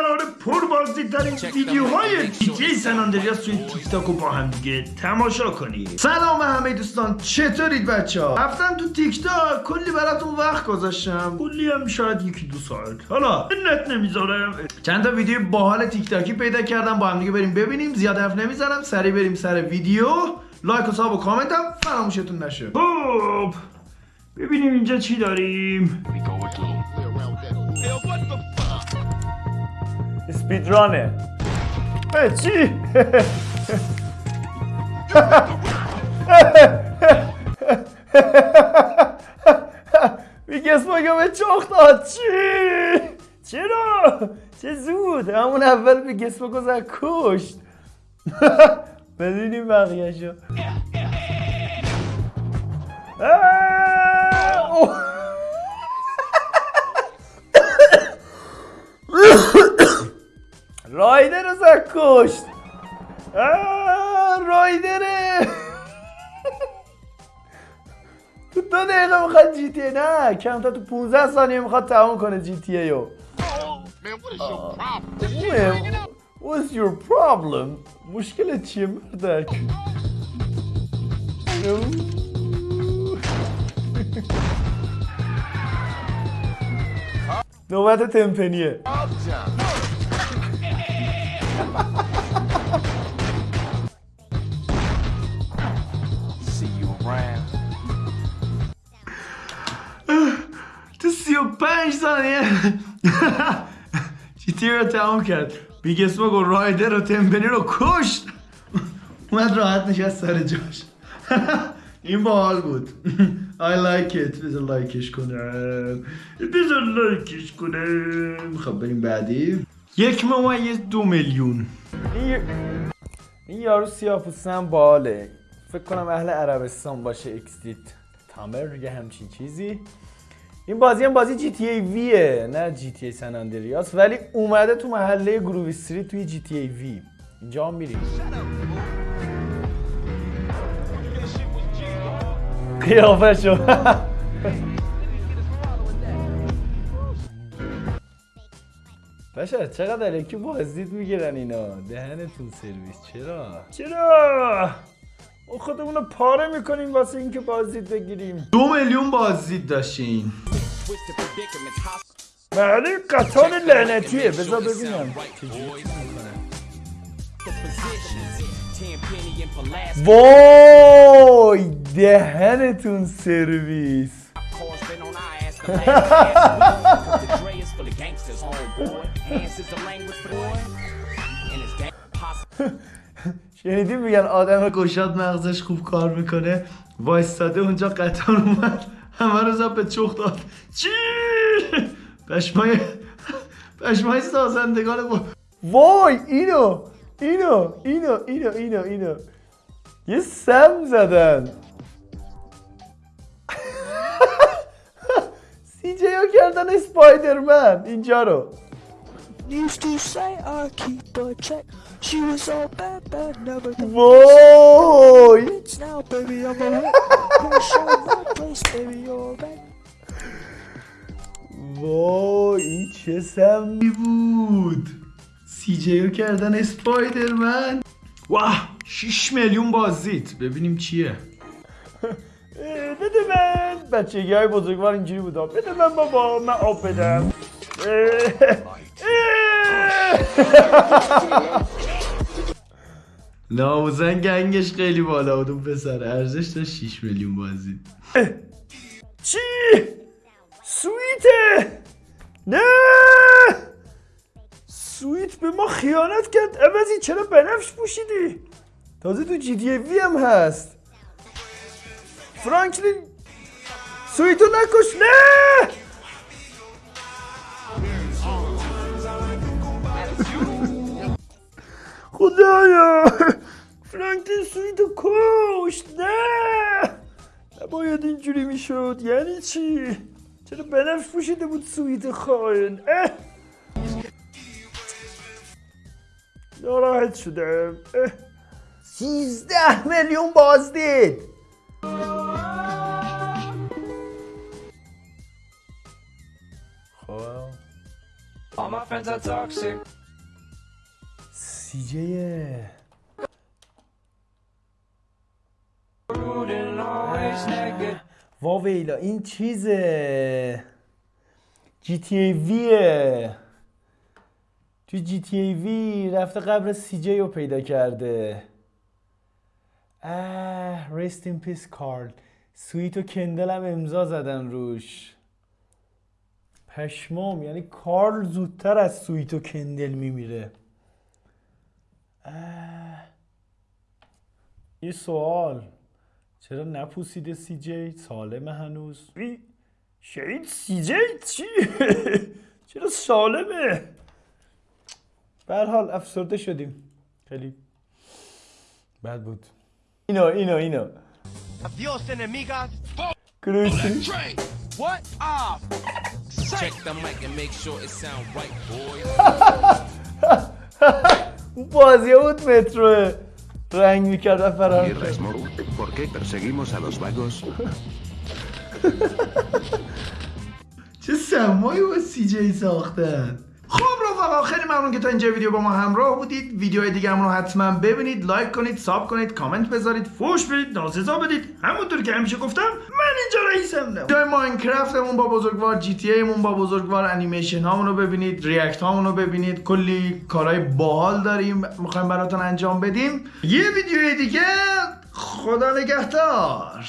قراره پربازدیدترین ویدیوهای GTA San Andreas توی تیک تاک رو با هم دیگه تماشا کنید سلام همه دوستان چطورید بچه ها رفتم تو تیک تاک کلی براتون وقت گذاشتم. کلی هم شاید یکی دو ساعت. حالا منت نمی‌ذارم. چند تا ویدیو باحال تیک تاکی پیدا کردم با هم دیگه بریم ببینیم. زیاد حرف نمی‌زنم سریع بریم سر ویدیو. لایک و sub و کامنت هم فراموشتون نشه. خب ببینیم اینجا چی داریم. اسپیدرانه چی؟ میگه اسماگا به چخ داد چی؟ چرا؟ چه زود همون اول میگه اسماگا زد کشت بدونیم بقیهشو اه، رایدر رو زد کشت رایدره تو دو دقیقه می‌خواد جی تی نه کمتر تو 15 ثانیه می‌خواد تموم کنه جی تی رو? What's your problem? مشکل چیه مردک؟ نوبت تمپنیه چی تیر تا تمام کرد؟ بیگ اسموک و رایدر و تمپنی رو کشت. اومد راحت نشست سر جاش. این باحال بود. I like it. بذار لایکش کنم. بذار لایکش کنم. خب بریم بعدی. یک ممیز دو میلیون. این یارو سیاپوسن باله فکر کنم اهل عربستان باشه. اکستیت تامر میگه همچین چیزی. این بازی هم بازی جی تی ای ویه نه جی تی ای سن اندریاس. ولی اومده تو محله گرووی استریت توی جی تی ای وی. اینجا هم میریم. قیافه شو. بشه چقدر الکی بازدید می‌گیرن اینا؟ دهنتون سرویس. چرا؟ چرا؟ خودمون رو پاره می‌کنیم واسه اینکه بازدید بگیریم. دو میلیون بازدید داشتین. بله قطار لعنتیه بذار ببینم. وای دهنتون سرویس. شنیدی میگن آدم گشاد مغزش خوب کار می‌کنه؟ وایستاده اونجا قطار اومد. همه رو زد به چخ داد. چی؟ پشمای پشمای سازندگان با وای اینو اینو اینو اینو اینو اینو. یه سم زدن. سی جی ها کردن اسپایدرمن. اینجا رو. Used to say I keep a check. She was all bad, bad, never did وای It's now, baby, I'm alright. Gonna show my place, baby, you're back. وای این چه سمی بود. سی جیو کردن اسپایدرمن. واه 6 میلیون بازدید. ببینیم چیه. بده من. بچگی های بزرگوار اینجوری بودم بده من بابا من آب بدم. ناموزن گنگش خیلی بالا بود. اون پسر ارزش داشت 6 میلیون بازدید چی؟ سویته نه! سویت به ما خیانت کرد. عوضی چرا بنفش پوشیدی؟ تازه تو GTA V هم هست. فرانکلین سویتو نکش. نه! خدایا! فرانکلین سویتو کشت نه نباید اینجوری می‌شد یعنی چی؟ چرا بنفش پوشیده بود سویت خاین اه ناراحت شدم اه. سیزده میلیون بازدید خب All my friends friends are toxic. سیجه واویلا این چیزه. GTA V ه. تو GTA V رفته قبر CJ رو پیدا کرده. اه rest in peace کارل سویت و کندل هم امضا زدن روش. پشمام یعنی کارل زودتر از سویت و کندل میمیره. اه. یه سوال. چرا نپوسیده سی جی سالمه هنوز شهید سی جی چی چرا سالمه به هر حال افسرده شدیم خیلی بد بود اینا اینا اینا Adios, enemigas. کروشی Train. What? Ah. Check the mic and make sure it sound right, boys. اون بازیه بود مترو رنگ می‌کرد و فرار ¿por qué perseguimos a los vagos? چه سمایی با سی جی ساختن خب رفقا خیلی ممنون که تا اینجا ویدیو با ما همراه بودید. ویدیوهای دیگه رو حتما ببینید لایک کنید ساب کنید کامنت بذارید فوش بدید ناسزا بدید. همونطور که همیشه گفتم من اینجا رئیسم نه. ویدیو ماینکرافتمون با بزرگوار جی تی ایمون با بزرگوار انیمیشن هامون رو ببینید ریاکت هامون رو ببینید. کلی کارهای باحال داریم می‌خوایم براتون انجام بدیم. یه ویدیو دیگه. خدا نگهدار.